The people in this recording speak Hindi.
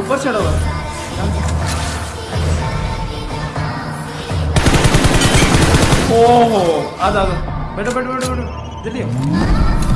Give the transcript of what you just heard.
साइड होगा ओहो आ जा बैठो बैठो बैठो बैठो जल्दी।